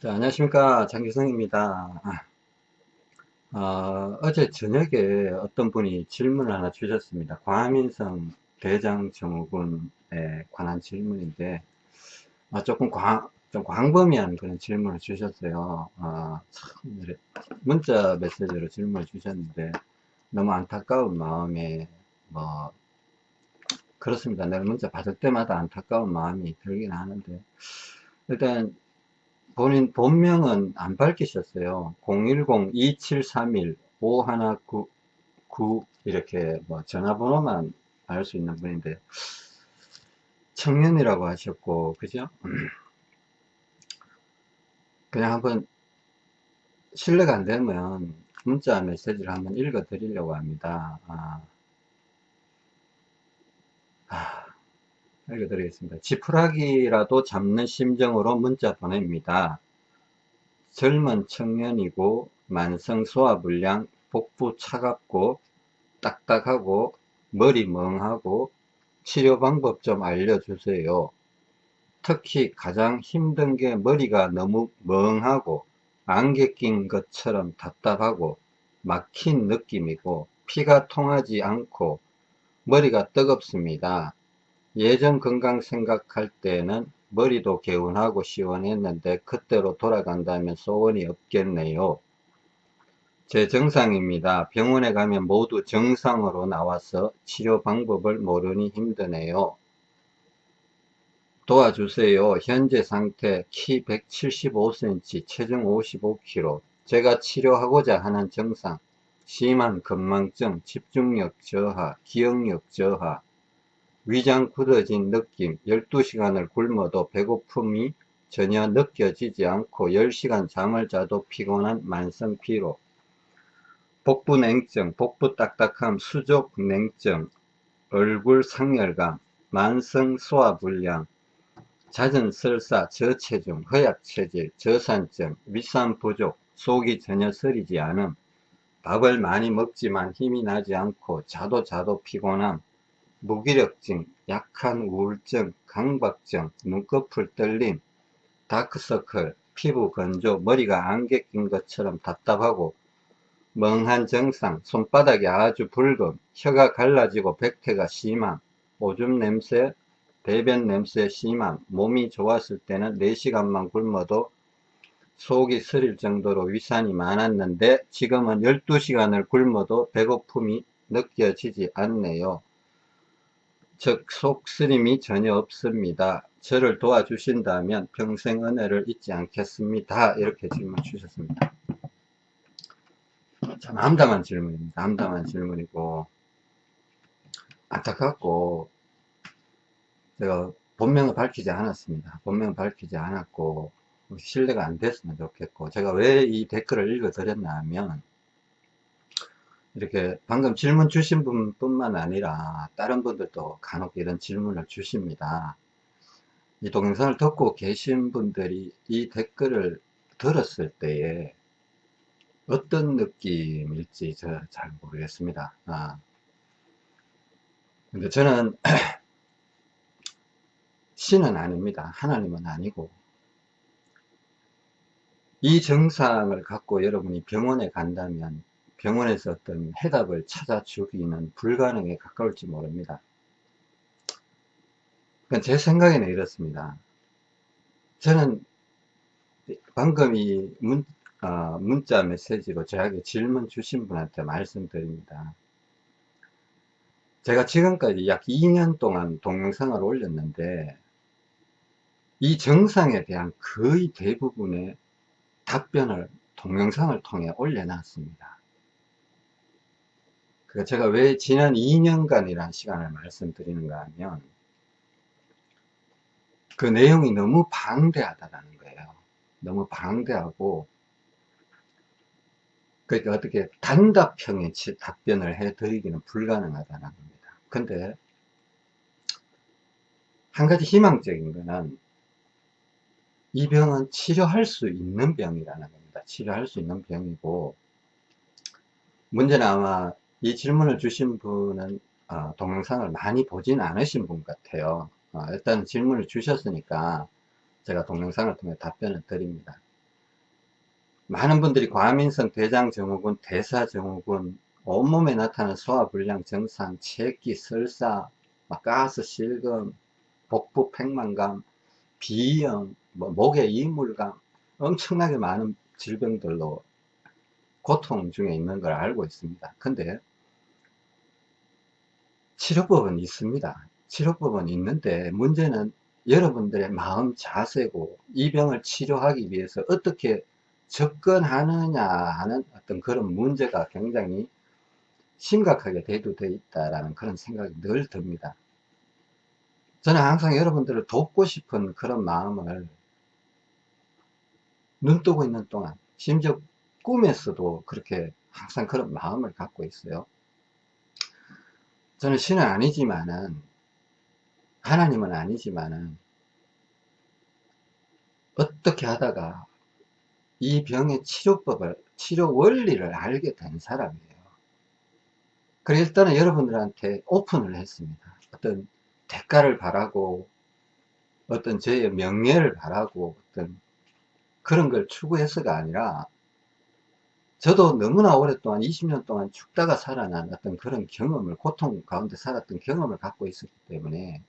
자, 안녕하십니까. 장기성입니다. 어, 어제 저녁에 어떤 분이 질문을 하나 주셨습니다. 과민성 대장증후군에 관한 질문인데, 아, 조금 광, 좀 광범위한 그런 질문을 주셨어요. 어, 참, 문자 메시지로 질문을 주셨는데, 너무 안타까운 마음에, 뭐, 그렇습니다. 내가 문자 받을 때마다 안타까운 마음이 들긴 하는데, 일단, 본인 본명은 안 밝히셨어요. 010-2731-5199 이렇게 뭐 전화번호만 알 수 있는 분인데 청년이라고 하셨고 그죠? 그냥 한번 실례가 안 되면 문자 메시지를 한번 읽어 드리려고 합니다. 아. 아. 읽어드리겠습니다. 지푸라기라도 잡는 심정으로 문자 보냅니다. 젊은 청년이고 만성 소화불량, 복부 차갑고 딱딱하고 머리 멍하고 치료 방법 좀 알려주세요. 특히 가장 힘든 게 머리가 너무 멍하고 안개 낀 것처럼 답답하고 막힌 느낌이고 피가 통하지 않고 머리가 뜨겁습니다. 예전 건강 생각할 때는 머리도 개운하고 시원했는데 그때로 돌아간다면 소원이 없겠네요. 제 정상입니다. 병원에 가면 모두 정상으로 나와서 치료 방법을 모르니 힘드네요. 도와주세요. 현재 상태 키 175cm, 체중 55kg. 제가 치료하고자 하는 정상, 심한 건망증, 집중력 저하, 기억력 저하, 위장 굳어진 느낌 12시간을 굶어도 배고픔이 전혀 느껴지지 않고 10시간 잠을 자도 피곤한 만성 피로. 복부 냉증, 복부 딱딱함, 수족 냉증, 얼굴 상열감, 만성 소화불량, 잦은 설사, 저체중, 허약체질, 저산증, 위산 부족, 속이 전혀 서리지 않음, 밥을 많이 먹지만 힘이 나지 않고 자도 자도 피곤함, 무기력증, 약한 우울증, 강박증, 눈꺼풀 떨림, 다크서클, 피부 건조, 머리가 안개 낀 것처럼 답답하고 멍한 증상, 손바닥이 아주 붉음, 혀가 갈라지고 백태가 심함, 오줌 냄새, 배변 냄새 심함, 몸이 좋았을 때는 4시간만 굶어도 속이 쓰릴 정도로 위산이 많았는데 지금은 12시간을 굶어도 배고픔이 느껴지지 않네요. 즉 속쓰림이 전혀 없습니다. 저를 도와주신다면 평생 은혜를 잊지 않겠습니다. 이렇게 질문 주셨습니다. 참 암담한 질문입니다. 암담한 질문이고 안타깝고 제가 본명을 밝히지 않았습니다. 본명을 밝히지 않았고 신뢰가 안 됐으면 좋겠고 제가 왜 이 댓글을 읽어 드렸나 하면 이렇게 방금 질문 주신 분 뿐만 아니라 다른 분들도 간혹 이런 질문을 주십니다. 이 동영상을 듣고 계신 분들이 이 댓글을 들었을 때에 어떤 느낌일지 저 잘 모르겠습니다. 아. 근데 저는 신은 아닙니다. 하나님은 아니고 이 증상을 갖고 여러분이 병원에 간다면 병원에서 어떤 해답을 찾아주기는 불가능에 가까울지 모릅니다. 제 생각에는 이렇습니다. 저는 방금 이 문, 어, 문자 메시지로 저에게 질문 주신 분한테 말씀드립니다. 제가 지금까지 약 2년 동안 동영상을 올렸는데 이 정상에 대한 거의 대부분의 답변을 동영상을 통해 올려놨습니다. 그 제가 왜 지난 2년간이라는 시간을 말씀드리는가 하면 그 내용이 너무 방대하다는 거예요. 너무 방대하고 그러니까 어떻게 단답형의 답변을 해드리기는 불가능하다는 겁니다. 근데 한 가지 희망적인 거는 이 병은 치료할 수 있는 병이라는 겁니다. 치료할 수 있는 병이고 문제는 아마 이 질문을 주신 분은 어, 동영상을 많이 보진 않으신 분 같아요. 어, 일단 질문을 주셨으니까 제가 동영상을 통해 답변을 드립니다. 많은 분들이 과민성 대장증후군, 대사증후군, 온몸에 나타나는 소화불량 증상, 체기, 설사, 가스, 실금, 복부 팽만감, 비염, 뭐 목에 이물감, 엄청나게 많은 질병들로 고통 중에 있는 걸 알고 있습니다. 근데 치료법은 있습니다. 치료법은 있는데 문제는 여러분들의 마음 자세고 이 병을 치료하기 위해서 어떻게 접근하느냐 하는 어떤 그런 문제가 굉장히 심각하게 대두되어 있다라는 그런 생각이 늘 듭니다. 저는 항상 여러분들을 돕고 싶은 그런 마음을 눈 뜨고 있는 동안 심지어 꿈에서도 그렇게 항상 그런 마음을 갖고 있어요. 저는 신은 아니지만은 하나님은 아니지만은 어떻게 하다가 이 병의 치료법을 치료 원리를 알게 된 사람이에요. 그래 일단은 여러분들한테 오픈을 했습니다. 어떤 대가를 바라고 어떤 저의 명예를 바라고 어떤 그런 걸 추구해서가 아니라 저도 너무나 오랫동안 20년 동안 죽다가 살아난 어떤 그런 경험을 고통 가운데 살았던 경험을 갖고 있었기 때문에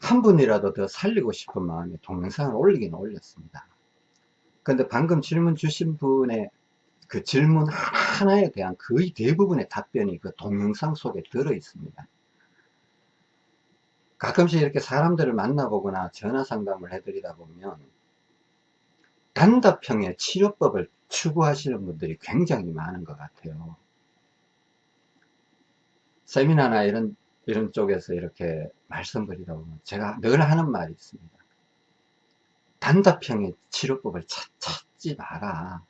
한 분이라도 더 살리고 싶은 마음에 동영상을 올리긴 올렸습니다. 근데 방금 질문 주신 분의 그 질문 하나에 대한 거의 대부분의 답변이 그 동영상 속에 들어 있습니다. 가끔씩 이렇게 사람들을 만나보거나 전화 상담을 해드리다 보면 단답형의 치료법을 추구하시는 분들이 굉장히 많은 것 같아요. 세미나나 이런, 이런 쪽에서 이렇게 말씀드리다 보면 제가 늘 하는 말이 있습니다. 단답형의 치료법을 찾, 찾지 마라.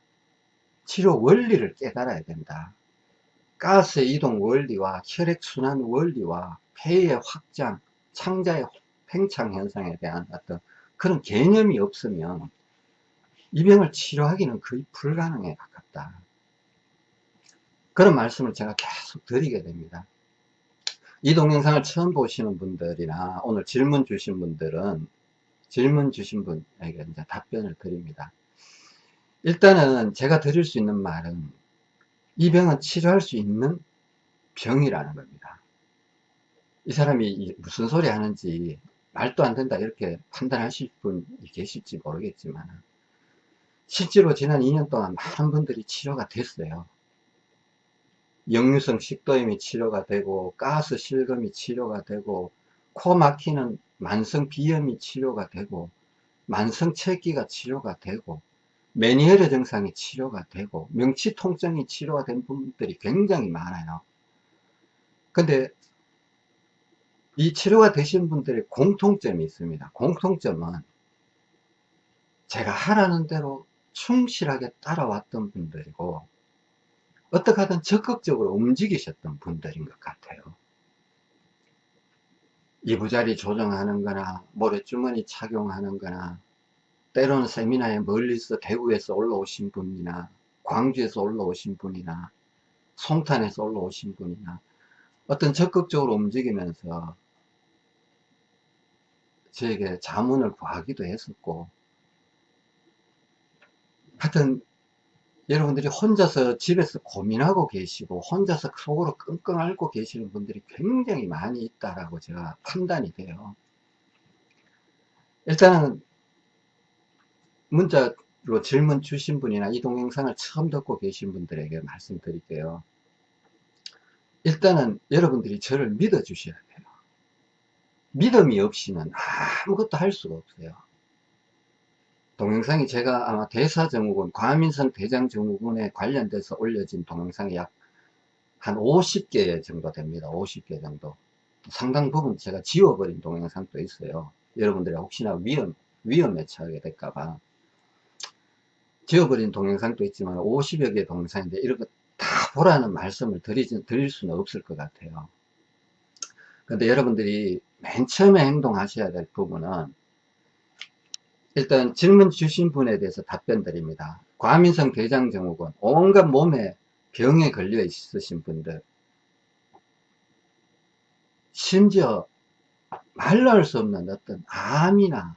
치료 원리를 깨달아야 된다. 가스 이동 원리와 혈액순환 원리와 폐의 확장, 창자의 팽창 현상에 대한 어떤 그런 개념이 없으면 이 병을 치료하기는 거의 불가능에 가깝다. 그런 말씀을 제가 계속 드리게 됩니다. 이 동영상을 처음 보시는 분들이나 오늘 질문 주신 분들은 질문 주신 분에게 이제 답변을 드립니다. 일단은 제가 드릴 수 있는 말은 이 병은 치료할 수 있는 병이라는 겁니다. 이 사람이 무슨 소리 하는지 말도 안 된다 이렇게 판단하실 분이 계실지 모르겠지만 실제로 지난 2년 동안 많은 분들이 치료가 됐어요. 역류성 식도염이 치료가 되고 가스 실금이 치료가 되고 코 막히는 만성 비염이 치료가 되고 만성 체기가 치료가 되고 메니에르 증상이 치료가 되고 명치 통증이 치료가 된 분들이 굉장히 많아요. 근데 이 치료가 되신 분들의 공통점이 있습니다. 공통점은 제가 하라는 대로 충실하게 따라왔던 분들이고 어떻게 하든 적극적으로 움직이셨던 분들인 것 같아요. 이부자리 조정하는 거나 모래주머니 착용하는 거나 때로는 세미나에 멀리서 대구에서 올라오신 분이나 광주에서 올라오신 분이나 송탄에서 올라오신 분이나 어떤 적극적으로 움직이면서 저에게 자문을 구하기도 했었고 하여튼 여러분들이 혼자서 집에서 고민하고 계시고 혼자서 속으로 끙끙 앓고 계시는 분들이 굉장히 많이 있다라고 제가 판단이 돼요. 일단은 문자로 질문 주신 분이나 이 동영상을 처음 듣고 계신 분들에게 말씀드릴게요. 일단은 여러분들이 저를 믿어 주셔야 돼요. 믿음이 없이는 아무것도 할 수가 없어요. 동영상이 제가 아마 대사증후군, 과민성 대장증후군에 관련돼서 올려진 동영상이 약 한 50개 정도 됩니다. 50개 정도. 상당 부분 제가 지워버린 동영상도 있어요. 여러분들이 혹시나 위험, 위험에 처하게 될까봐. 지워버린 동영상도 있지만 50여 개 동영상인데 이런 거 다 보라는 말씀을 드리진, 드릴 수는 없을 것 같아요. 근데 여러분들이 맨 처음에 행동하셔야 될 부분은 일단 질문 주신 분에 대해서 답변 드립니다. 과민성 대장증후군, 온갖 몸에 병에 걸려 있으신 분들, 심지어 말로 할 수 없는 어떤 암이나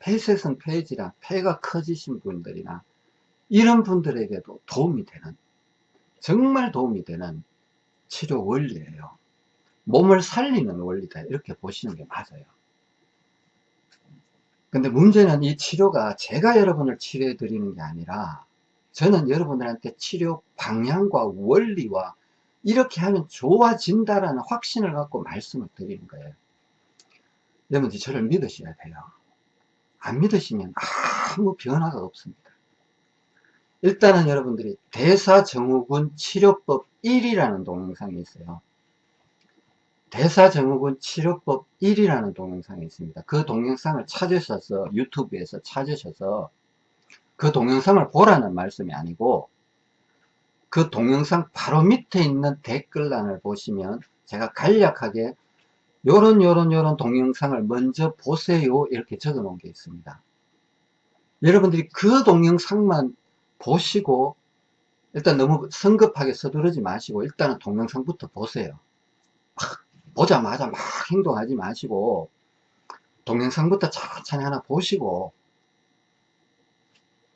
폐쇄성 폐질이나 폐가 커지신 분들이나 이런 분들에게도 도움이 되는 정말 도움이 되는 치료 원리예요. 몸을 살리는 원리다 이렇게 보시는 게 맞아요. 근데 문제는 이 치료가 제가 여러분을 치료해 드리는 게 아니라 저는 여러분들한테 치료 방향과 원리와 이렇게 하면 좋아진다라는 확신을 갖고 말씀을 드리는 거예요. 여러분들 저를 믿으셔야 돼요. 안 믿으시면 아무 변화가 없습니다. 일단은 여러분들이 대사증후군 치료법 1이라는 동영상이 있어요. 대사증후군 치료법 1이라는 동영상이 있습니다. 그 동영상을 찾으셔서 유튜브에서 찾으셔서 그 동영상을 보라는 말씀이 아니고 그 동영상 바로 밑에 있는 댓글란을 보시면 제가 간략하게 요런 요런 요런 동영상을 먼저 보세요 이렇게 적어 놓은 게 있습니다. 여러분들이 그 동영상만 보시고 일단 너무 성급하게 서두르지 마시고 일단은 동영상부터 보세요. 막 보자마자 막 행동하지 마시고 동영상부터 천천히 하나 보시고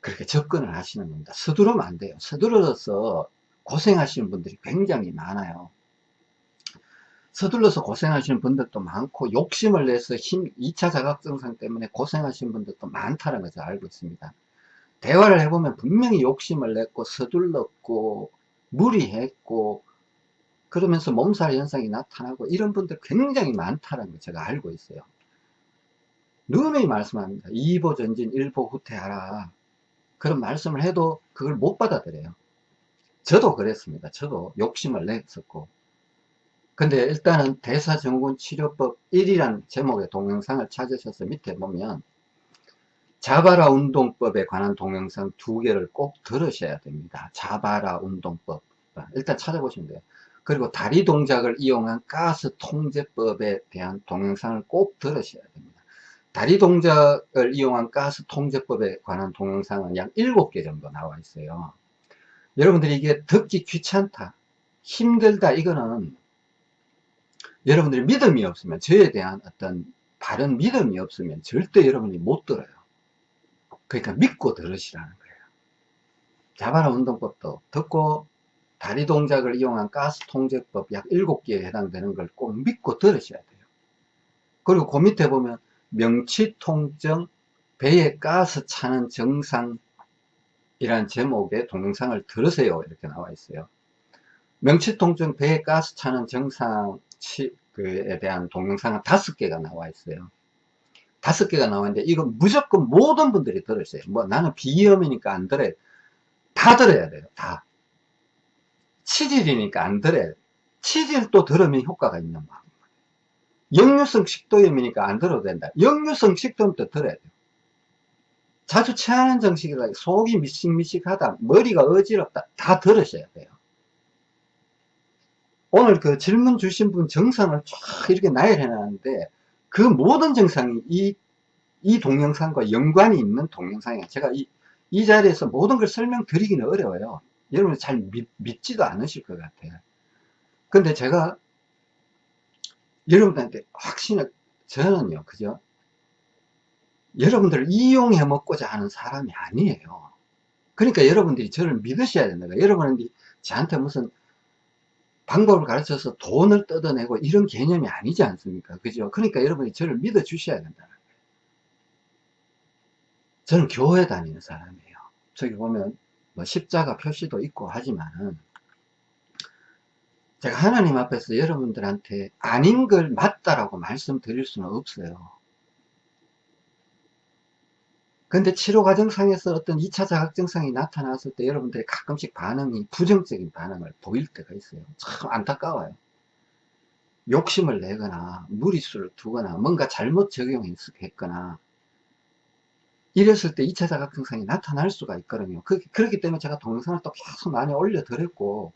그렇게 접근을 하시는 겁니다. 서두르면 안 돼요. 서두르서 고생하시는 분들이 굉장히 많아요. 서둘러서 고생하시는 분들도 많고 욕심을 내서 힘 2차 자각증상 때문에 고생하시는 분들도 많다는 것을 알고 있습니다. 대화를 해보면 분명히 욕심을 냈고 서둘렀고 무리했고 그러면서 몸살 현상이 나타나고 이런 분들 굉장히 많다는 걸 제가 알고 있어요. 누누이 말씀합니다. 2보 전진 1보 후퇴하라. 그런 말씀을 해도 그걸 못 받아들여요. 저도 그랬습니다. 저도 욕심을 냈었고. 근데 일단은 대사증후군 치료법 1이라는 제목의 동영상을 찾으셔서 밑에 보면 자바라 운동법에 관한 동영상 두 개를 꼭 들으셔야 됩니다. 자바라 운동법. 일단 찾아보시면 돼요. 그리고 다리 동작을 이용한 가스 통제법에 대한 동영상을 꼭 들으셔야 됩니다. 다리 동작을 이용한 가스 통제법에 관한 동영상은 약 7개 정도 나와 있어요. 여러분들이 이게 듣기 귀찮다, 힘들다, 이거는 여러분들이 믿음이 없으면, 저에 대한 어떤 바른 믿음이 없으면 절대 여러분이 못 들어요. 그러니까 믿고 들으시라는 거예요. 자바라 운동법도 듣고 다리 동작을 이용한 가스 통제법 약 7개에 해당되는 걸 꼭 믿고 들으셔야 돼요. 그리고 그 밑에 보면 명치 통증, 배에 가스 차는 증상 이란 제목의 동영상을 들으세요. 이렇게 나와 있어요. 명치 통증 배에 가스 차는 증상에 대한 동영상은 다섯 개가 나와 있어요. 다섯 개가 나와 있는데 이건 무조건 모든 분들이 들으세요. 뭐 나는 비염이니까 안 들어요. 다 들어야 돼요. 다 치질이니까 안 들어요 치질도 들으면 효과가 있는 거예요 역류성 식도염이니까 안 들어도 된다. 역류성 식도염도 들어야 돼요. 자주 체하는 정식이다. 속이 미식미식하다. 머리가 어지럽다. 다 들으셔야 돼요. 오늘 그 질문 주신 분 정상을 쫙 이렇게 나열해 놨는데 그 모든 정상이 이, 이 동영상과 연관이 있는 동영상이에요. 제가 이, 이 자리에서 모든 걸 설명드리기는 어려워요. 여러분 잘 믿, 믿지도 않으실 것 같아요. 근데 제가 여러분들한테 확신을 저는요 그죠? 여러분들을 이용해 먹고자 하는 사람이 아니에요. 그러니까 여러분들이 저를 믿으셔야 된다 여러분들이 저한테 무슨 방법을 가르쳐서 돈을 뜯어내고 이런 개념이 아니지 않습니까? 그죠? 그러니까 여러분이 저를 믿어 주셔야 된다는 거예요. 저는 교회 다니는 사람이에요. 저기 보면 뭐 십자가 표시도 있고 하지만은 제가 하나님 앞에서 여러분들한테 아닌 걸 맞다라고 말씀드릴 수는 없어요. 근데 치료 과정상에서 어떤 2차 자각증상이 나타났을 때 여러분들이 가끔씩 반응이 부정적인 반응을 보일 때가 있어요. 참 안타까워요. 욕심을 내거나 무리수를 두거나 뭔가 잘못 적용했거나 이랬을 때 2차 자각증상이 나타날 수가 있거든요. 그, 그렇기 때문에 제가 동영상을 또 계속 많이 올려드렸고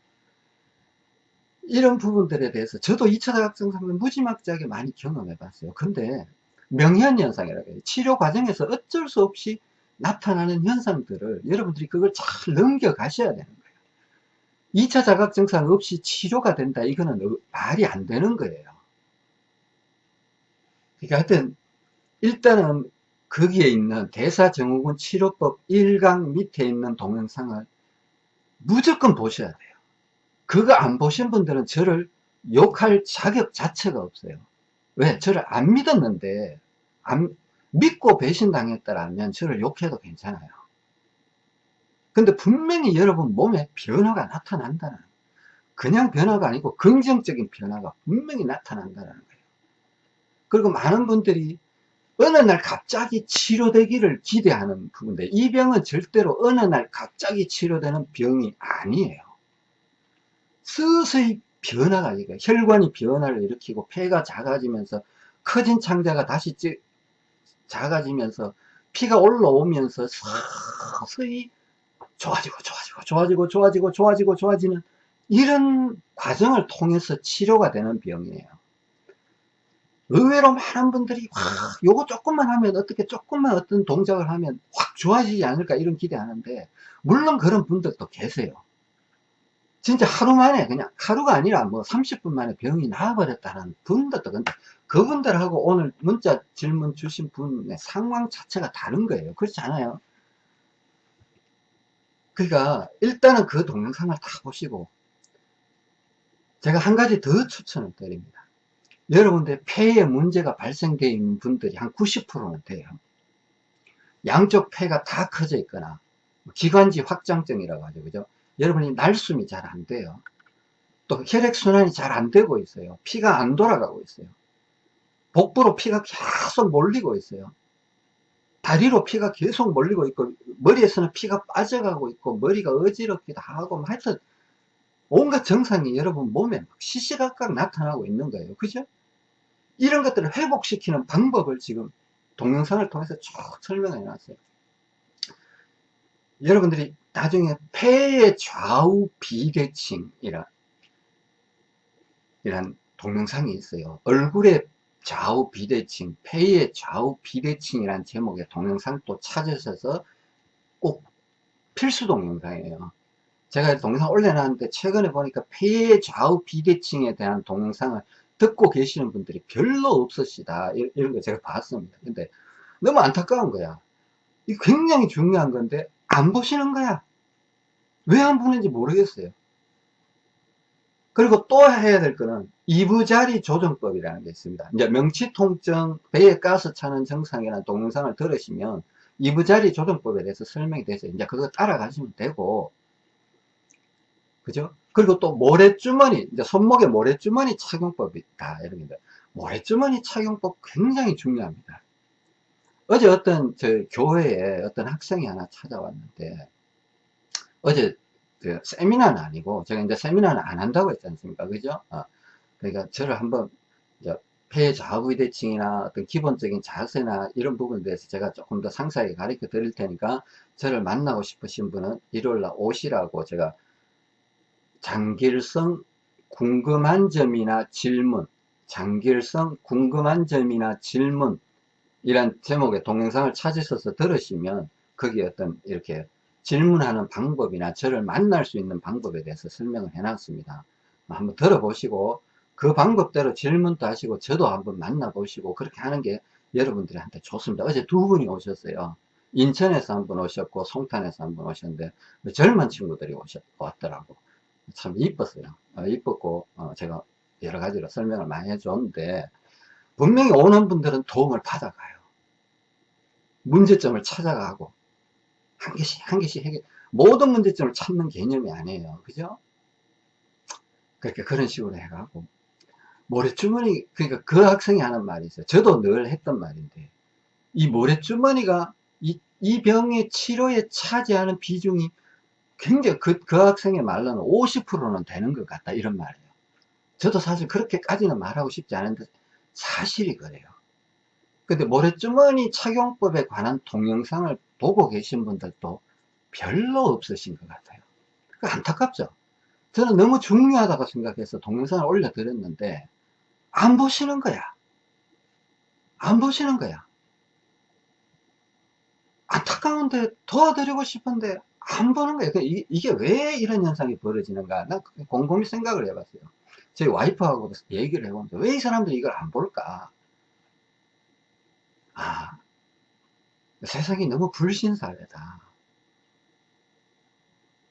이런 부분들에 대해서 저도 2차 자각증상을 무지막지하게 많이 경험해 봤어요. 근데 명현현상이라고 해요. 치료 과정에서 어쩔 수 없이 나타나는 현상들을 여러분들이 그걸 잘 넘겨 가셔야 되는 거예요. 2차 자각증상 없이 치료가 된다. 이거는 말이 안 되는 거예요. 그러니까 하여튼 일단은 거기에 있는 대사증후군 치료법 1강 밑에 있는 동영상을 무조건 보셔야 돼요. 그거 안 보신 분들은 저를 욕할 자격 자체가 없어요. 왜? 저를 안 믿었는데, 안, 믿고 배신당했다라면 저를 욕해도 괜찮아요. 근데 분명히 여러분 몸에 변화가 나타난다는 그냥 변화가 아니고 긍정적인 변화가 분명히 나타난다는 거예요. 그리고 많은 분들이 어느 날 갑자기 치료되기를 기대하는 부분인데 이 병은 절대로 어느 날 갑자기 치료되는 병이 아니에요. 서서히 변화가 이거 혈관이 변화를 일으키고 폐가 작아지면서 커진 창자가 다시 작아지면서 피가 올라오면서 서서히 좋아지고 좋아지고 좋아지고 좋아지고 좋아지고 좋아지는 이런 과정을 통해서 치료가 되는 병이에요. 의외로 많은 분들이 와, 요거 조금만 하면 어떻게 조금만 어떤 동작을 하면 확 좋아지지 않을까 이런 기대하는데 물론 그런 분들도 계세요. 진짜 하루 만에 그냥 하루가 아니라 뭐 30분 만에 병이 나아버렸다는 분들도 근데 그분들하고 오늘 문자 질문 주신 분의 상황 자체가 다른 거예요. 그렇지 않아요? 그러니까 일단은 그 동영상을 다 보시고 제가 한 가지 더 추천을 드립니다. 여러분들 폐에 문제가 발생되어 있는 분들이 한 90%는 돼요. 양쪽 폐가 다 커져 있거나 기관지 확장증이라고 하죠. 그죠? 여러분이 날숨이 잘 안 돼요. 또 혈액순환이 잘 안 되고 있어요. 피가 안 돌아가고 있어요. 복부로 피가 계속 몰리고 있어요. 다리로 피가 계속 몰리고 있고 머리에서는 피가 빠져가고 있고 머리가 어지럽기도 하고 뭐 하여튼 온갖 증상이 여러분 몸에 시시각각 나타나고 있는 거예요. 그죠? 이런 것들을 회복시키는 방법을 지금 동영상을 통해서 쭉 설명해 놨어요. 여러분들이 나중에 폐의 좌우 비대칭이라 이란 동영상이 있어요. 얼굴의 좌우 비대칭, 폐의 좌우 비대칭이란 제목의 동영상 또 찾으셔서 꼭 필수 동영상이에요. 제가 동영상 올려놨는데 최근에 보니까 폐의 좌우 비대칭에 대한 동영상을 듣고 계시는 분들이 별로 없으시다. 이런 거 제가 봤습니다. 근데 너무 안타까운 거야. 이 굉장히 중요한 건데 안 보시는 거야. 왜 안 보는지 모르겠어요. 그리고 또 해야 될 거는 이부자리 조정법이라는 게 있습니다. 이제 명치통증, 배에 가스 차는 증상이라는 동영상을 들으시면 이부자리 조정법에 대해서 설명이 돼서 이제 그거 따라가시면 되고, 그죠? 그리고 또 모래주머니, 이제 손목에 모래주머니 착용법이 있다. 이런 게 모래주머니 착용법 굉장히 중요합니다. 어제 어떤 저 교회에 어떤 학생이 하나 찾아왔는데, 어제 그 세미나는 아니고 제가 이제 세미나는 안 한다고 했지 않습니까 그죠 어, 그러니까 저를 한번 폐 좌우비대칭이나 어떤 기본적인 자세나 이런 부분에 대해서 제가 조금 더 상세하게 가르쳐 드릴 테니까 저를 만나고 싶으신 분은 일요일날 오시라고 제가 장길성 궁금한 점이나 질문 장길성 궁금한 점이나 질문 이란 제목의 동영상을 찾으셔서 들으시면 거기 어떤 이렇게 질문하는 방법이나 저를 만날 수 있는 방법에 대해서 설명을 해놨습니다. 한번 들어보시고 그 방법대로 질문도 하시고 저도 한번 만나보시고 그렇게 하는 게 여러분들한테 좋습니다. 어제 두 분이 오셨어요. 인천에서 한 분 오셨고 송탄에서 한 분 오셨는데 젊은 친구들이 오셨, 왔더라고. 참 이뻤어요. 어, 이뻤고 어, 제가 여러 가지로 설명을 많이 해줬는데 분명히 오는 분들은 도움을 받아가요. 문제점을 찾아가고 한 개씩 한 개씩 해결 모든 문제점을 찾는 개념이 아니에요 그죠 그렇게 그런 식으로 해가고 모래주머니 그러니까 그 학생이 하는 말이 있어요 저도 늘 했던 말인데 이 모래주머니가 이, 이 병의 치료에 차지하는 비중이 굉장히 그, 그 학생의 말로는 50%는 되는 것 같다 이런 말이에요 저도 사실 그렇게까지는 말하고 싶지 않은데 사실이 그래요 근데 모래주머니 착용법에 관한 동영상을 보고 계신 분들도 별로 없으신 것 같아요. 안타깝죠? 저는 너무 중요하다고 생각해서 동영상을 올려드렸는데 안 보시는 거야. 안 보시는 거야. 안타까운데 도와드리고 싶은데 안 보는 거예요. 이게, 이게 왜 이런 현상이 벌어지는가? 난 곰곰이 생각을 해봤어요. 저희 와이프하고 얘기를 해보면서 왜이 사람들이 이걸 안 볼까? 아, 세상이 너무 불신사회다.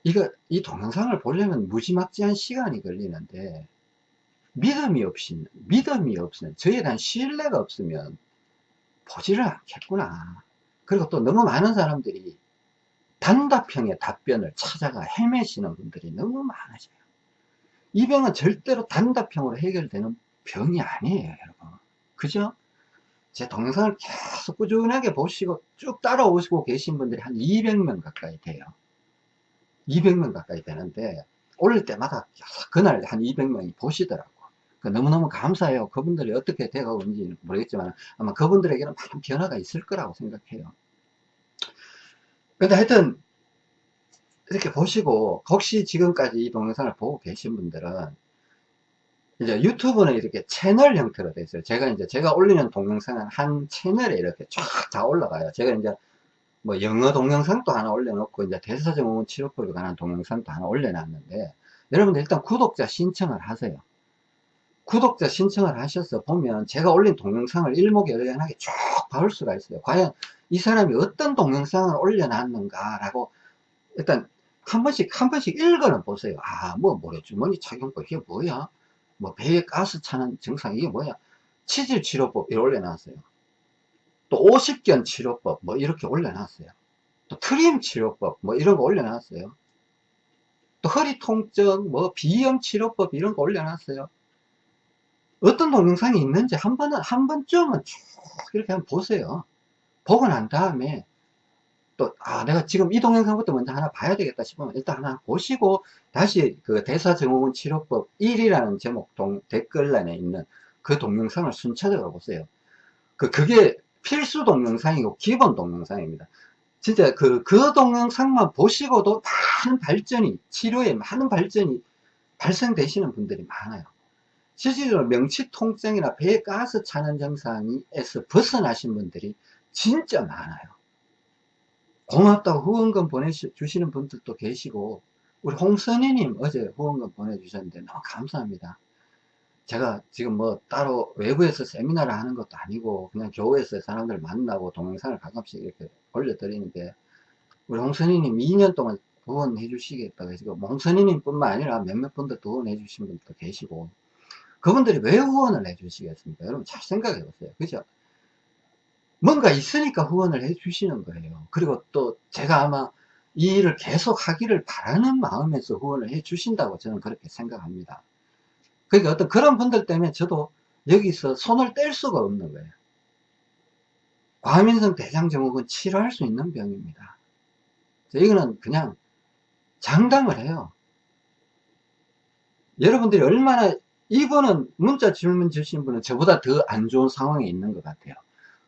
이거, 이 동영상을 보려면 무지막지한 시간이 걸리는데, 믿음이 없이, 믿음이 없으면, 저에 대한 신뢰가 없으면, 보지를 않겠구나. 그리고 또 너무 많은 사람들이 단답형의 답변을 찾아가 헤매시는 분들이 너무 많으세요. 이 병은 절대로 단답형으로 해결되는 병이 아니에요, 여러분. 그죠? 제 동영상을 계속 꾸준하게 보시고 쭉 따라오시고 계신 분들이 한 200명 가까이 돼요. 200명 가까이 되는데 올릴 때마다 그날 한 200명이 보시더라고. 그 너무너무 감사해요. 그분들이 어떻게 돼가고 있는지 모르겠지만 아마 그분들에게는 많은 변화가 있을 거라고 생각해요. 근데 하여튼 이렇게 보시고 혹시 지금까지 이 동영상을 보고 계신 분들은 이제 유튜브는 이렇게 채널 형태로 되어 있어요. 제가 이제 제가 올리는 동영상은 한 채널에 이렇게 쫙 다 올라가요. 제가 이제 뭐 영어 동영상도 하나 올려놓고 이제 대사증후군 치료법에 관한 동영상도 하나 올려놨는데 여러분들 일단 구독자 신청을 하세요. 구독자 신청을 하셔서 보면 제가 올린 동영상을 일목요연하게 쭉 봐올 수가 있어요. 과연 이 사람이 어떤 동영상을 올려놨는가 라고 일단 한 번씩 한 번씩 읽어는 보세요. 아뭐 모래주머니 착용법 이게 뭐야? 뭐 배에 가스 차는 증상 이게 뭐야? 치질 치료법 이렇게 올려놨어요. 또 50견 치료법 뭐 이렇게 올려놨어요. 또 트림 치료법 뭐 이런 거 올려놨어요. 또 허리 통증 뭐 비염 치료법 이런 거 올려놨어요. 어떤 동영상이 있는지 한 번은 한 번쯤은 쭉 이렇게 한번 보세요. 보고 난 다음에 또, 아, 내가 지금 이 동영상부터 먼저 하나 봐야 되겠다 싶으면 일단 하나 보시고 다시 그 대사증후군 치료법 1이라는 제목 동, 댓글란에 있는 그 동영상을 순차적으로 보세요. 그, 그게 필수 동영상이고 기본 동영상입니다. 진짜 그, 그 동영상만 보시고도 많은 발전이, 치료에 많은 발전이 발생되시는 분들이 많아요. 실질적으로 명치 통증이나 배에 가스 차는 증상에서 벗어나신 분들이 진짜 많아요. 고맙다고 후원금 보내주시는 분들도 계시고 우리 홍선희님 어제 후원금 보내주셨는데 너무 감사합니다. 제가 지금 뭐 따로 외부에서 세미나를 하는 것도 아니고 그냥 교회에서 사람들 만나고 동영상을 가끔씩 이렇게 올려드리는데 우리 홍선희님 2년 동안 후원해 주시겠다고 해서 뭐 홍선희님 뿐만 아니라 몇몇 분들도 후원해 주신 분들도 계시고 그분들이 왜 후원을 해 주시겠습니까? 여러분 잘 생각해 보세요. 그죠? 뭔가 있으니까 후원을 해 주시는 거예요. 그리고 또 제가 아마 이 일을 계속 하기를 바라는 마음에서 후원을 해 주신다고 저는 그렇게 생각합니다. 그러니까 어떤 그런 분들 때문에 저도 여기서 손을 뗄 수가 없는 거예요. 과민성 대장증후군 치료할 수 있는 병입니다. 이거는 그냥 장담을 해요. 여러분들이 얼마나 이분은 문자 질문 주신 분은 저보다 더 안 좋은 상황에 있는 것 같아요.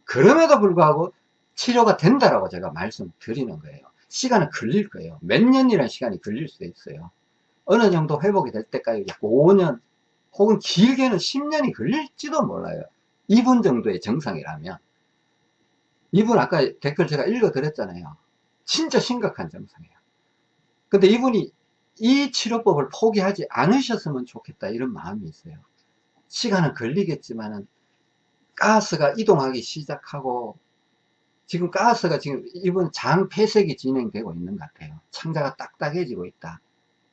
그럼에도 불구하고 치료가 된다라고 제가 말씀드리는 거예요. 시간은 걸릴 거예요. 몇 년이라는 시간이 걸릴 수도 있어요. 어느 정도 회복이 될 때까지 5년 혹은 길게는 10년이 걸릴지도 몰라요. 이분 정도의 정상이라면. 이분 아까 댓글 제가 읽어 드렸잖아요. 진짜 심각한 정상이에요. 근데 이분이 이 치료법을 포기하지 않으셨으면 좋겠다 이런 마음이 있어요. 시간은 걸리겠지만은 가스가 이동하기 시작하고 지금 가스가 지금 이번 장 폐색이 진행되고 있는 것 같아요. 창자가 딱딱해지고 있다.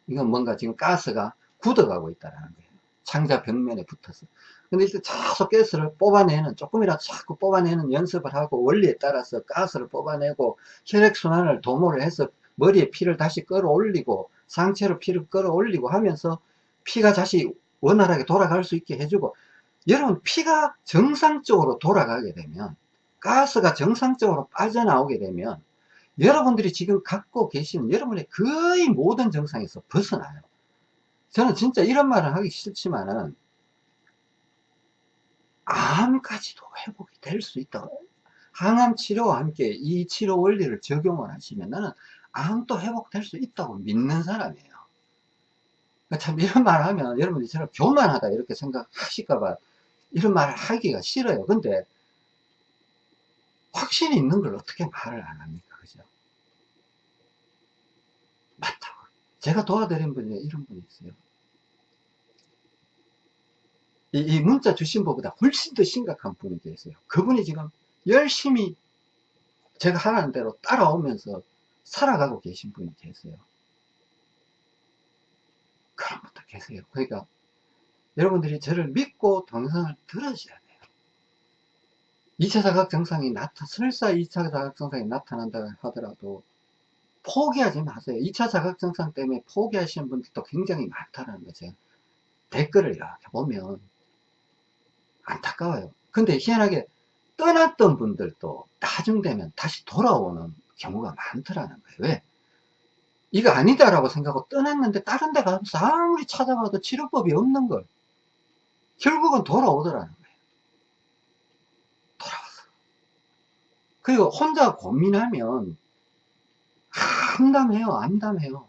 이건 뭔가 지금 가스가 굳어가고 있다는 거예요. 창자 벽면에 붙어서. 근데 이제 계속 가스를 뽑아내는, 조금이라도 자꾸 뽑아내는 연습을 하고 원리에 따라서 가스를 뽑아내고 혈액순환을 도모를 해서 머리에 피를 다시 끌어올리고 상체로 피를 끌어올리고 하면서 피가 다시 원활하게 돌아갈 수 있게 해주고 여러분 피가 정상적으로 돌아가게 되면 가스가 정상적으로 빠져나오게 되면 여러분들이 지금 갖고 계시는 여러분의 거의 모든 정상에서 벗어나요. 저는 진짜 이런 말을 하기 싫지만은 암까지도 회복이 될 수 있다. 항암 치료와 함께 이 치료 원리를 적용을 하시면 나는 암도 회복될 수 있다고 믿는 사람이에요. 그러니까 참 이런 말을 하면 여러분들이 저를 교만하다 이렇게 생각하실까봐 이런 말을 하기가 싫어요. 근데 확신이 있는 걸 어떻게 말을 안 합니까? 그죠? 맞다고. 제가 도와드린 분이 이런 분이 있어요. 이, 이 문자 주신 분보다 훨씬 더 심각한 분이 계세요. 그분이 지금 열심히 제가 하라는 대로 따라오면서 살아가고 계신 분이 계세요. 그런 분도 계세요. 그러니까 여러분들이 저를 믿고 동영상을 들으셔야 돼요. 2차 자각 증상이 나타, 설사 2차 자각 증상이 나타난다 하더라도 포기하지 마세요. 2차 자각 증상 때문에 포기하시는 분들도 굉장히 많다는 거죠. 댓글을 이렇게 보면 안타까워요. 근데 희한하게 떠났던 분들도 나중 되면 다시 돌아오는 경우가 많더라는 거예요. 왜? 이거 아니다라고 생각하고 떠났는데 다른 데 가서 아무리 찾아봐도 치료법이 없는 걸 결국은 돌아오더라는 거예요. 돌아왔어. 그리고 혼자 고민하면 암담해요, 암담해요.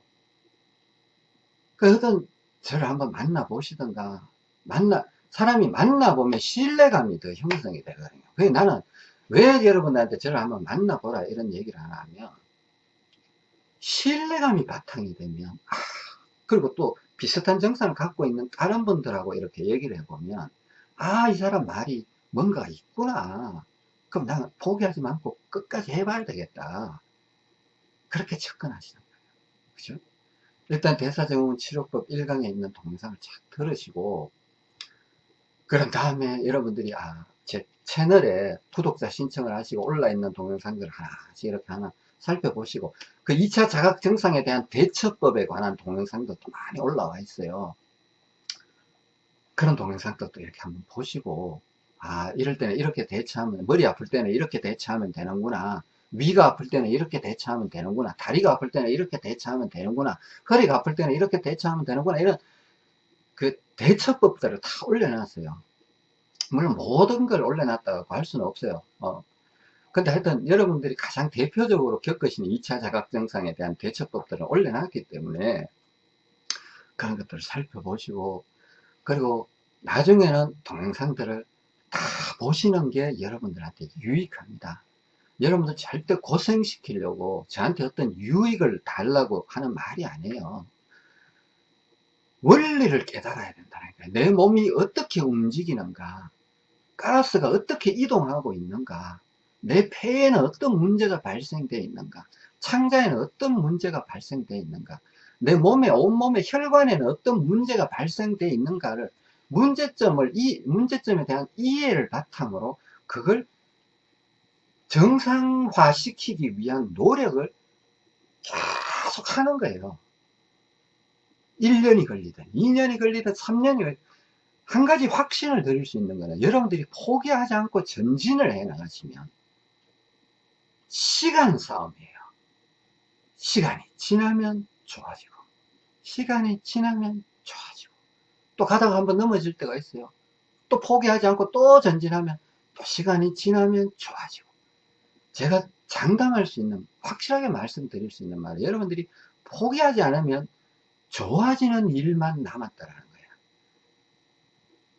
그 어떤 저를 한번 만나보시던가 만나 사람이 만나보면 신뢰감이 더 형성이 되거든요. 그래 나는 왜 여러분들한테 저를 한번 만나보라 이런 얘기를 하나 하면 신뢰감이 바탕이 되면 아, 그리고 또 비슷한 증상을 갖고 있는 다른 분들하고 이렇게 얘기를 해보면 아 이 사람 말이 뭔가 있구나. 그럼 나는 포기하지 말고 끝까지 해봐야 되겠다. 그렇게 접근하시는 거예요. 그죠? 일단 대사증후군 치료법 1강에 있는 동영상을 쫙 들으시고 그런 다음에 여러분들이 아, 제 채널에 구독자 신청을 하시고 올라있는 동영상들 하나씩 이렇게 하나 살펴보시고 그 2차 자각 증상에 대한 대처법에 관한 동영상도 많이 올라와 있어요. 그런 동영상들도 이렇게 한번 보시고 아 이럴 때는 이렇게 대처하면 머리 아플 때는 이렇게 대처하면 되는구나 위가 아플 때는 이렇게 대처하면 되는구나 다리가 아플 때는 이렇게 대처하면 되는구나 허리가 아플 때는 이렇게 대처하면 되는구나 이런 그 대처법들을 다 올려놨어요 물론 모든 걸 올려놨다고 할 수는 없어요 어. 근데 하여튼 여러분들이 가장 대표적으로 겪으시는 2차 자각증상에 대한 대처법들을 올려놨기 때문에 그런 것들을 살펴보시고 그리고 나중에는 동영상들을 다 보시는 게 여러분들한테 유익합니다 여러분들 절대 고생시키려고 저한테 어떤 유익을 달라고 하는 말이 아니에요. 원리를 깨달아야 된다는 거예요. 내 몸이 어떻게 움직이는가, 가스가 어떻게 이동하고 있는가, 내 폐에는 어떤 문제가 발생되어 있는가, 창자에는 어떤 문제가 발생되어 있는가, 내 몸에, 온몸의 혈관에는 어떤 문제가 발생되어 있는가를 문제점을, 이 문제점에 대한 이해를 바탕으로 그걸 정상화 시키기 위한 노력을 계속 하는 거예요. 1년이 걸리든 2년이 걸리든 3년이 걸리든 한 가지 확신을 드릴 수 있는 거는 여러분들이 포기하지 않고 전진을 해 나가시면 시간 싸움이에요. 시간이 지나면 좋아지고 시간이 지나면 좋아지고 또 가다가 한번 넘어질 때가 있어요. 또 포기하지 않고 또 전진하면 또 시간이 지나면 좋아지고 제가 장담할 수 있는 확실하게 말씀드릴 수 있는 말은 여러분들이 포기하지 않으면 좋아지는 일만 남았다라는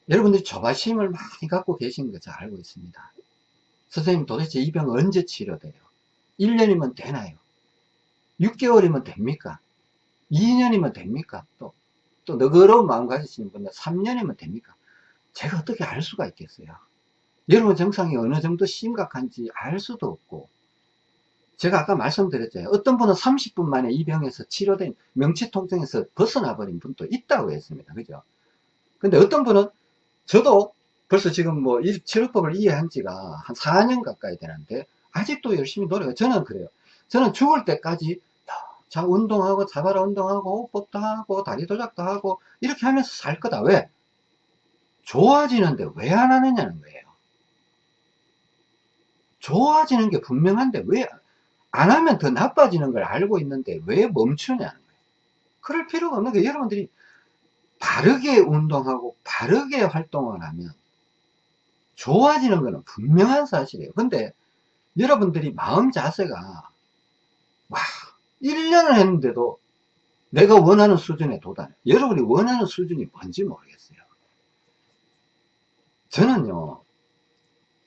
여러분들이 조바심을 많이 갖고 계신 거 잘 알고 있습니다. 선생님 도대체 이 병 언제 치료돼요? 1년이면 되나요? 6개월이면 됩니까? 2년이면 됩니까? 또, 또 너그러운 마음 가지시는 분들 3년이면 됩니까? 제가 어떻게 알 수가 있겠어요? 여러분 증상이 어느 정도 심각한지 알 수도 없고 제가 아까 말씀드렸잖아요. 어떤 분은 30분 만에 이 병에서 치료된 명치통증에서 벗어나 버린 분도 있다고 했습니다. 그죠? 근데 어떤 분은 저도 벌써 지금 뭐이 치료법을 이해한 지가 한 4년 가까이 되는데 아직도 열심히 노력해 저는 그래요. 저는 죽을 때까지 자 운동하고 자바라 운동하고 호흡법도 하고 다리 도작도 하고 이렇게 하면서 살 거다. 왜? 좋아지는데 왜 안 하느냐는 거예요. 좋아지는 게 분명한데 왜 안 하면 더 나빠지는 걸 알고 있는데 왜 멈추냐는 거예요. 그럴 필요가 없는 게 여러분들이 바르게 운동하고 바르게 활동을 하면 좋아지는 것은 분명한 사실이에요. 근데 여러분들이 마음 자세가 와 1년을 했는데도 내가 원하는 수준에 도달해 여러분이 원하는 수준이 뭔지 모르겠어요. 저는요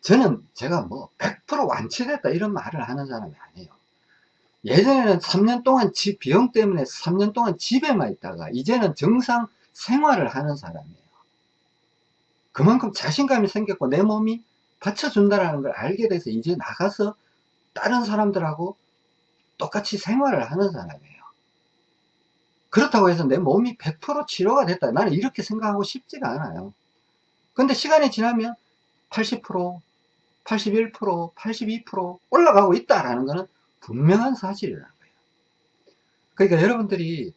저는 제가 뭐 100% 완치됐다 이런 말을 하는 사람이 아니에요. 예전에는 3년 동안 집 비용 때문에 3년 동안 집에만 있다가 이제는 정상 생활을 하는 사람이에요. 그만큼 자신감이 생겼고 내 몸이 받쳐준다는 걸 알게 돼서 이제 나가서 다른 사람들하고 똑같이 생활을 하는 사람이에요. 그렇다고 해서 내 몸이 100% 치료가 됐다. 나는 이렇게 생각하고 싶지가 않아요. 근데 시간이 지나면 80%, 81%, 82% 올라가고 있다라는 것은 분명한 사실이라는 거예요. 그러니까 여러분들이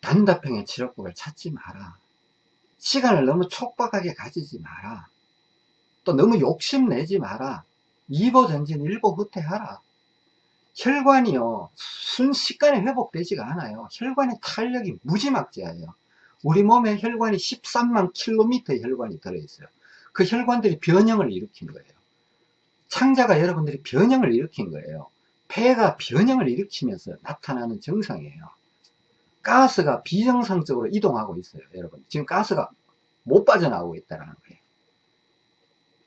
단답형의 치료법을 찾지 마라. 시간을 너무 촉박하게 가지지 마라. 또 너무 욕심내지 마라. 이보전진 일보후퇴하라. 혈관이요 순식간에 회복되지가 않아요. 혈관의 탄력이 무지막지해요. 우리 몸에 혈관이 13만 킬로미터의 혈관이 들어있어요. 그 혈관들이 변형을 일으킨 거예요. 창자가 여러분들이 변형을 일으킨 거예요. 폐가 변형을 일으키면서 나타나는 증상이에요. 가스가 비정상적으로 이동하고 있어요. 여러분 지금 가스가 못 빠져나오고 있다는 거예요.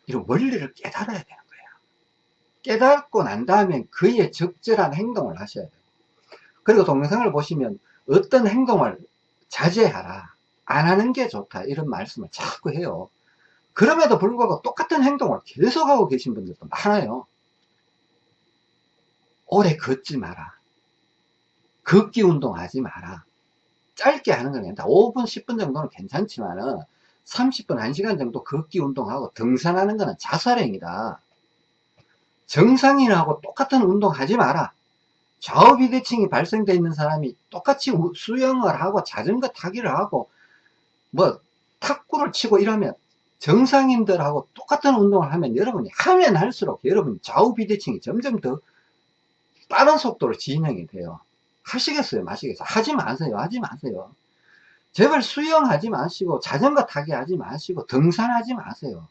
이런 원리를 깨달아야 되는 거예요. 깨닫고 난 다음에 그에 적절한 행동을 하셔야 돼요. 그리고 동영상을 보시면 어떤 행동을 자제하라 안 하는 게 좋다 이런 말씀을 자꾸 해요. 그럼에도 불구하고 똑같은 행동을 계속하고 계신 분들도 많아요. 오래 걷지 마라. 걷기 운동 하지 마라. 짧게 하는 건 괜찮다. 5분, 10분 정도는 괜찮지만은 30분, 1시간 정도 걷기 운동하고 등산하는 거는 자살행위다. 정상인하고 똑같은 운동 하지 마라. 좌우 비대칭이 발생되어 있는 사람이 똑같이 수영을 하고 자전거 타기를 하고 뭐 탁구를 치고 이러면 정상인들하고 똑같은 운동을 하면 여러분이 하면 할수록 여러분 좌우 비대칭이 점점 더 빠른 속도로 진행이 돼요. 하시겠어요? 마시겠어요? 하지 마세요. 하지 마세요. 제발 수영하지 마시고 자전거 타기 하지 마시고 등산하지 마세요.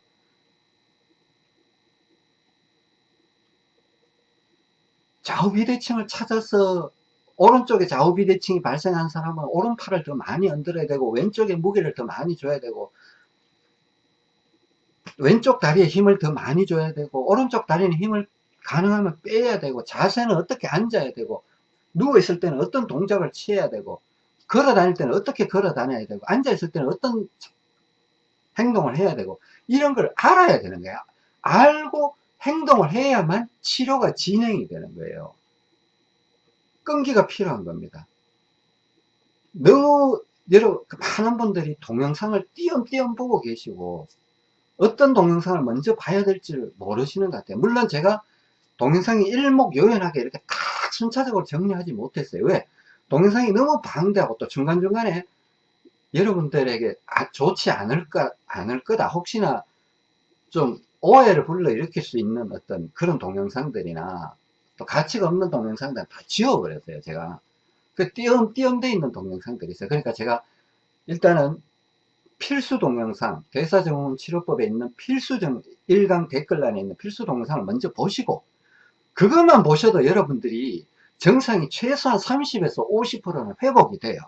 좌우비대칭을 찾아서 오른쪽에 좌우비대칭이 발생한 사람은 오른팔을 더 많이 흔들어야 되고 왼쪽에 무게를 더 많이 줘야 되고 왼쪽 다리에 힘을 더 많이 줘야 되고 오른쪽 다리는 힘을 가능하면 빼야 되고 자세는 어떻게 앉아야 되고 누워있을 때는 어떤 동작을 취해야 되고 걸어 다닐 때는 어떻게 걸어 다녀야 되고 앉아 있을 때는 어떤 행동을 해야 되고 이런 걸 알아야 되는 거야. 알고 행동을 해야만 치료가 진행이 되는 거예요. 끈기가 필요한 겁니다. 너무 여러 많은 분들이 동영상을 띄엄띄엄 보고 계시고 어떤 동영상을 먼저 봐야 될지 모르시는 것 같아요. 물론 제가 동영상이 일목요연하게 이렇게 딱 순차적으로 정리하지 못했어요. 왜? 동영상이 너무 방대하고 또 중간중간에 여러분들에게 아, 좋지 않을까, 않을 거다. 혹시나 좀 오해를 불러일으킬 수 있는 어떤 그런 동영상들이나 또 가치가 없는 동영상들 다 지워버렸어요. 제가. 그 띄엄띄엄 돼 있는 동영상들이 있어요. 그러니까 제가 일단은 필수 동영상, 대사증후군 치료법에 있는 필수 정, 1강 댓글란에 있는 필수 동영상을 먼저 보시고 그것만 보셔도 여러분들이 정상이 최소한 30에서 50%는 회복이 돼요.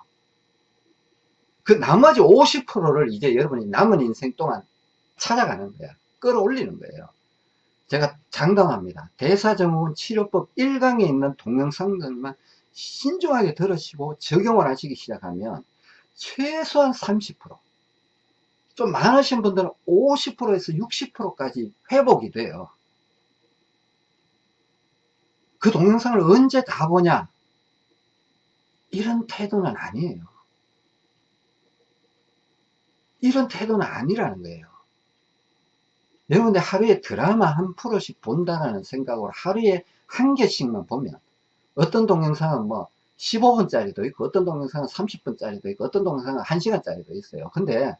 그 나머지 50%를 이제 여러분이 남은 인생 동안 찾아가는 거야. 끌어올리는 거예요. 제가 장담합니다. 대사증후군 치료법 1강에 있는 동영상들만 신중하게 들으시고 적용을 하시기 시작하면 최소한 30%좀 많으신 분들은 50%에서 60%까지 회복이 돼요. 그 동영상을 언제 다 보냐? 이런 태도는 아니에요. 이런 태도는 아니라는 거예요. 여러분들 하루에 드라마 한 프로씩 본다는 생각으로 하루에 한 개씩만 보면 어떤 동영상은 뭐 15분짜리도 있고 어떤 동영상은 30분짜리도 있고 어떤 동영상은 1시간짜리도 있어요. 근데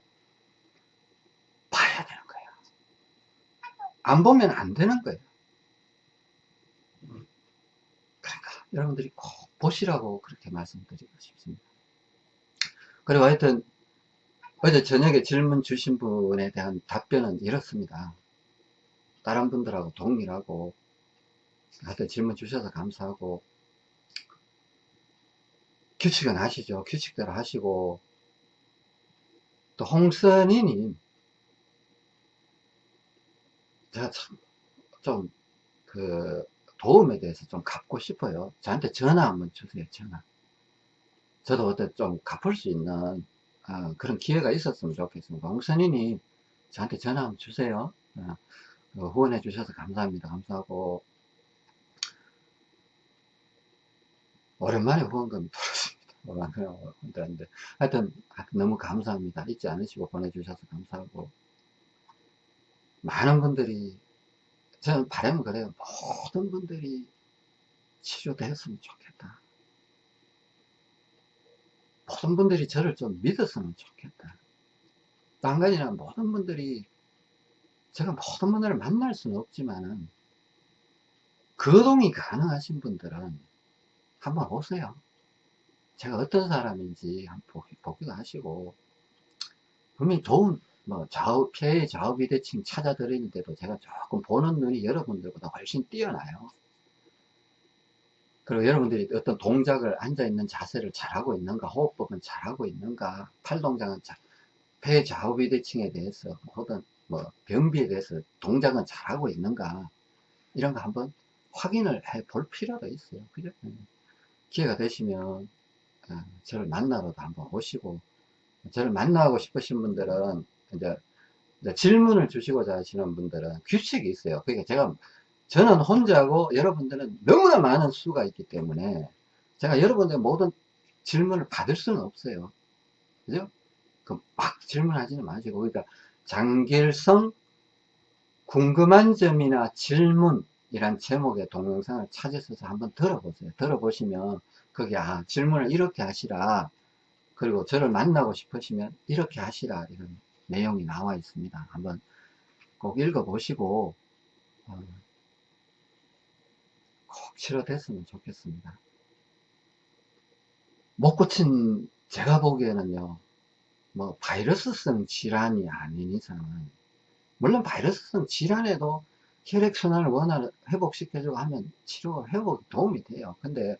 봐야 되는 거예요. 안 보면 안 되는 거예요 여러분들이 꼭 보시라고 그렇게 말씀드리고 싶습니다. 그리고 하여튼 어제 저녁에 질문 주신 분에 대한 답변은 이렇습니다. 다른 분들하고 동일하고 하여튼 질문 주셔서 감사하고 규칙은 하시죠. 규칙대로 하시고 또 홍선이님 제가 참 좀 그 도움에 대해서 좀 갚고 싶어요. 저한테 전화 한번 주세요. 전화. 저도 어떤 좀 갚을 수 있는 어, 그런 기회가 있었으면 좋겠습니다. 홍선이님 저한테 전화 한번 주세요. 어, 후원해 주셔서 감사합니다. 감사하고 오랜만에 후원금이 들었습니다. 오랜만에 하여튼 너무 감사합니다. 잊지 않으시고 보내주셔서 감사하고 많은 분들이 저는 바람은 그래요. 모든 분들이 치료되었으면 좋겠다. 모든 분들이 저를 좀 믿었으면 좋겠다. 딴 가지나 모든 분들이 제가 모든 분들을 만날 수는 없지만은 거동이 가능하신 분들은 한번 오세요. 제가 어떤 사람인지 한번 보기도 하시고 분명히 좋은 뭐 좌우 폐의 좌우 비대칭 찾아 드리는데도 제가 조금 보는 눈이 여러분들보다 훨씬 뛰어나요. 그리고 여러분들이 어떤 동작을 앉아있는 자세를 잘하고 있는가, 호흡법은 잘하고 있는가, 팔 동작은 잘, 폐 좌우 비대칭에 대해서 혹은 뭐 변비에 대해서 동작은 잘하고 있는가 이런 거 한번 확인을 해 볼 필요가 있어요. 그죠? 기회가 되시면 어, 저를 만나러도 한번 오시고 저를 만나고 싶으신 분들은 이제, 이제 질문을 주시고자 하시는 분들은 규칙이 있어요. 그러니까 제가 저는 혼자고 여러분들은 너무나 많은 수가 있기 때문에 제가 여러분들 모든 질문을 받을 수는 없어요. 그죠? 그막 질문하지는 마시고 그러니까 장길성 궁금한 점이나 질문 이란 제목의 동영상을 찾으셔서 한번 들어보세요. 들어보시면 거기 아 질문을 이렇게 하시라 그리고 저를 만나고 싶으시면 이렇게 하시라 이런 내용이 나와 있습니다. 한번 꼭 읽어보시고 어, 꼭 치료됐으면 좋겠습니다. 못 고친 제가 보기에는요 뭐 바이러스성 질환이 아닌 이상은 물론 바이러스성 질환에도 혈액순환을 원활히 회복시켜주고 하면 치료 회복 도움이 돼요 근데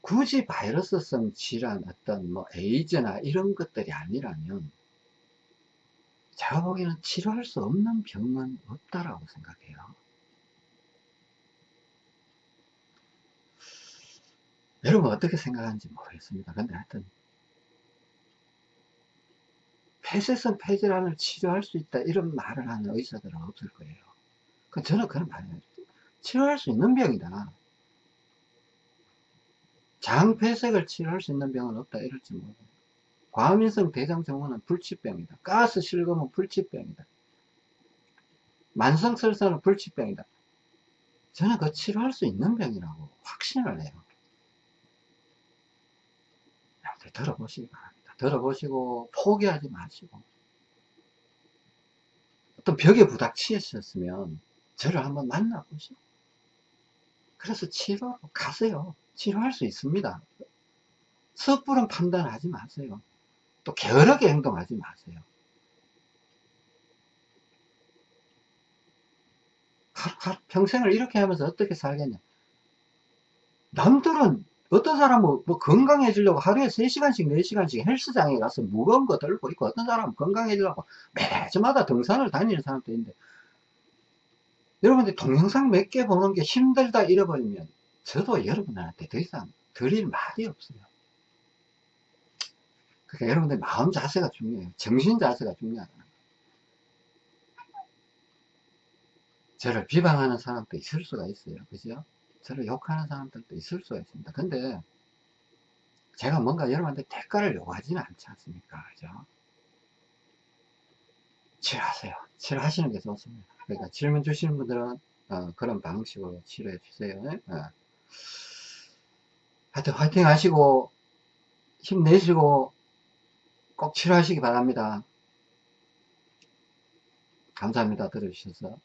굳이 바이러스성 질환 어떤 뭐 에이즈나 이런 것들이 아니라면 제가 보기에는 치료할 수 없는 병은 없다라고 생각해요. 여러분 어떻게 생각하는지 모르겠습니다. 근데 하여튼 폐쇄성 폐질환을 치료할 수 있다 이런 말을 하는 의사들은 없을 거예요. 그 저는 그런 말이에요. 치료할 수 있는 병이다. 장폐색을 치료할 수 있는 병은 없다 이럴지 모르겠어요 과민성 대장증후는 불치병이다. 가스 실금은 불치병이다. 만성설사는 불치병이다. 저는 그 치료할 수 있는 병이라고 확신을 해요. 들어보시기 바랍니다. 들어보시고 포기하지 마시고. 어떤 벽에 부닥치셨으면 저를 한번 만나보시고 그래서 치료로 가세요. 치료할 수 있습니다. 섣부른 판단하지 마세요 또 게으르게 행동하지 마세요. 평생을 이렇게 하면서 어떻게 살겠냐? 남들은 어떤 사람은 뭐 건강해지려고 하루에 3시간씩 4시간씩 헬스장에 가서 무거운 거 들고 있고 어떤 사람은 건강해지려고 매주마다 등산을 다니는 사람도 있는데 여러분들 동영상 몇 개 보는 게 힘들다 잃어버리면 저도 여러분한테 더 이상 드릴 말이 없어요 그러니까 여러분들 마음 자세가 중요해요 정신 자세가 중요하다 저를 비방하는 사람도 있을 수가 있어요 그죠 저를 욕하는 사람들도 있을 수가 있습니다. 근데 제가 뭔가 여러분한테 대가를 요구하지는 않지 않습니까? 그죠? 치료하세요. 치료하시는 게 좋습니다. 그러니까 질문 주시는 분들은 어, 그런 방식으로 치료해 주세요. 어. 하여튼 화이팅 하시고 힘내시고 꼭 치료하시기 바랍니다. 감사합니다. 들어주셔서.